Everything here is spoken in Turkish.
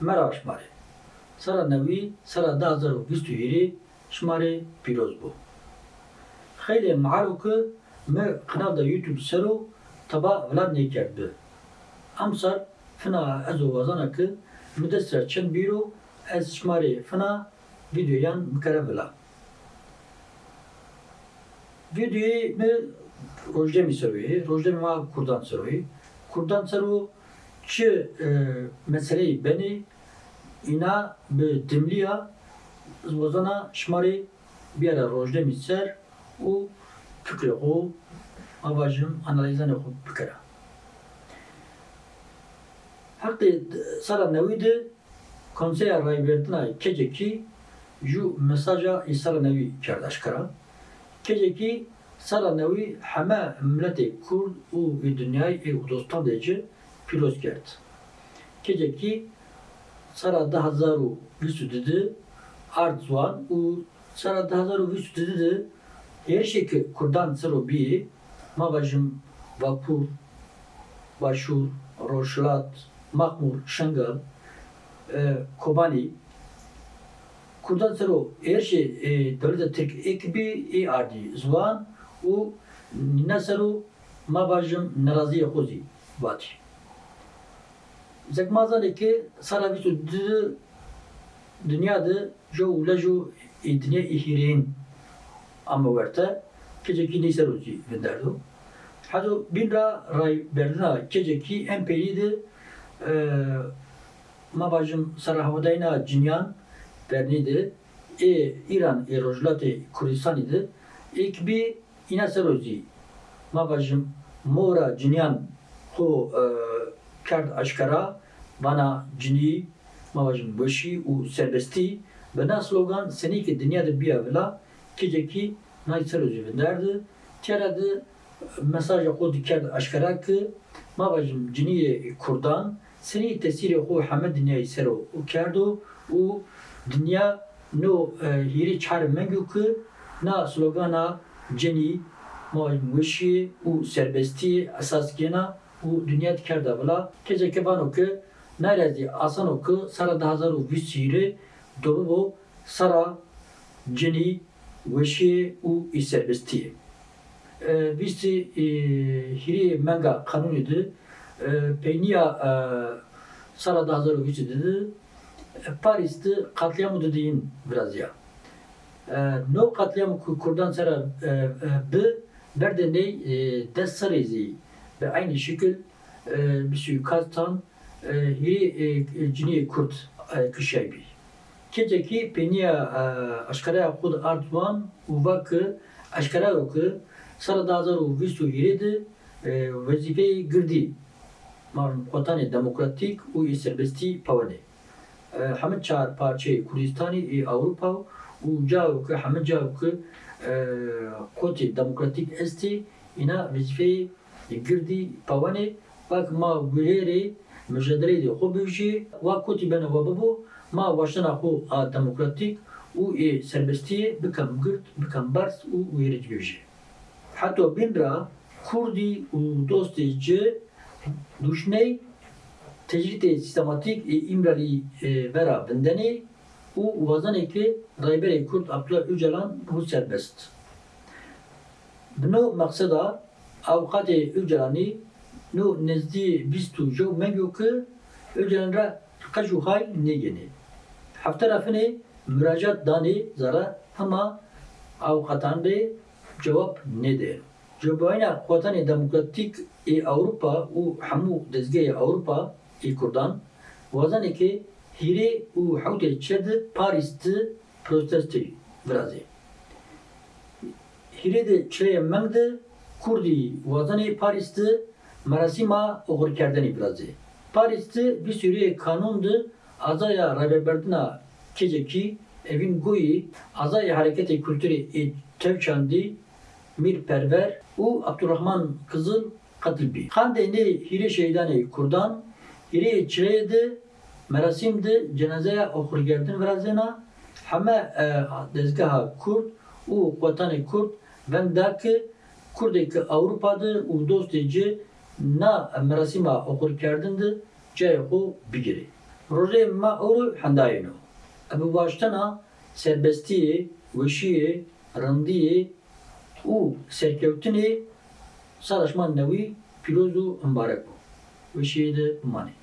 mera şmarê. Sera newî sera da bîst û hîrê şmarê pîroz bû. Xêlê miharokê me qinav da YouTube sero taba Vladnê kerd bi. Em sar fina ez û wazanekê mi dest çend bîro ez şmarê fina videoyan bikare bila. Videoyu mi Rojdemî seroyê, Çi e, meseleyê benê îna bi dimliya wazana şmarê biyara Rojdemî ser û fikrê xwe avajim analizanê xwe bikire. Heqê sera newî de Konseya Raybertina Kecekî ji mesaja îsara newî kerd eşkera. Kecekî sera newî heme milletê Kurd vê dinyayê ê dostan de kerd. Kecekî sera de hezar û bîst û didî ard ziwan û sera de hezar û bîst û didî de herişekî Kurdan sero bîyê mavajim Vakur, Başûr, Roşlat, Mahmur, Şengal, e, Kobani, Kurdan sero herşe e, devleta Türk ekibi e ardi zvan û nîna sero mavajim neraziya xwezî vatî. Zekmazanekê sera bîst û didî dünya de jo dinya ê hîreyên ama werte kecekî nîser û jî vinderdo. Hado bînra rayberdina kecekî em pêlî de ma bajim sera hewdayna cinyan bernî de ê İran Kurdistanê de êkibî îna ser û jî ma bajim mora cinyan xwe kerd eşkera bana cinî ma bajim weşî û serbestî bi na slogan senîkê dinya de biya vila kecekî nayê ser û jî vinderdi. Tiyara de mesaja xwe dikerd eşkera ki ma bajim ciniyê Kurdan senî tesîrê xwe heme dinyayê ser û kerdo û dinya no hîrê çarê mengû ki na slogana cenî weşiyê û serbestiyê esasgêna û dünya diker da bila keceke vano ki nerezî asan o ki sera di hezar û bîst hîrê dobû sera cenî weşiyê û î serbestiyê. Bîstî hîrê menga qanûnê di peyniya sera di hezar û bîstê di Paris'te katliamı dediğin biraz ya. No katliamı ku Kurdan sera bi berde ne dest sarezi ve aynı şekil bir suikastan hiri cini Kurt kışaybi. Keceki peniya aşkaraya kud artman uvakı aşkaraya oku sara dazar u visu hiridi vazifeyi girdi. Marun kotanı demokratik u serbesti pavane. همه چهار پارچه کردستانی ای اروپا و جاو که همه جاو که قوت دموکراتیک استی اینا وظیفه girdî pewanê wek ma guhêrê mijederê dê xwe bibêje wek kotîbene we bibû ma weşana xwe a demokratîk û ê serbestiyê bikem gird bikem berz û wêrê dibêje heto bîndira kurdî û dostê ci duşney tecrit sistematik ê îmralî vera bindenê û wazanekê rayberê kurd Abdullah Öcalan bû serbest. Bino meqseda maksada avukat Öcalan'ı nu nezdi bistu jo mengyo ki Öcalan ra kaçu hay. Hafta rafine müracaat dani zara ama avukatan de cevap ne der. Cevabına Kuatan Demokratik e Avrupa u hamu dezgeyi Avrupa ê Kurdan wazanekê hîrê û hewtê çed Parîs'te protestê virazê. Hîrê de çireye meng de Kurdî wazanê Parîs'te merasîma oxirkerdenê virazê. Parîs'te bir sürü kanun de azaya rebeberdina kecekî evin goyî azaya hareketê kültürê ê tevçandî Mirperver û Abdurrahman Kızıl katil bî. Xandê nê hîrê şehîdanê Kurdan İri çireydi, merasimdi, cenazeye okurgerdin virazena, heme dezgaha Kurd u vatanı Kurd vendaki Kurdeki Avrupa'da u dosteci na merasima okurgerdindi, cehu bigiri. Rojê me ew hendayê no. Ebu baştana serbestiyê, weşiyê, rindiyê û serkewtinê sala ji man newî pîroz û mbarek bû. Weşiyê de bimanê.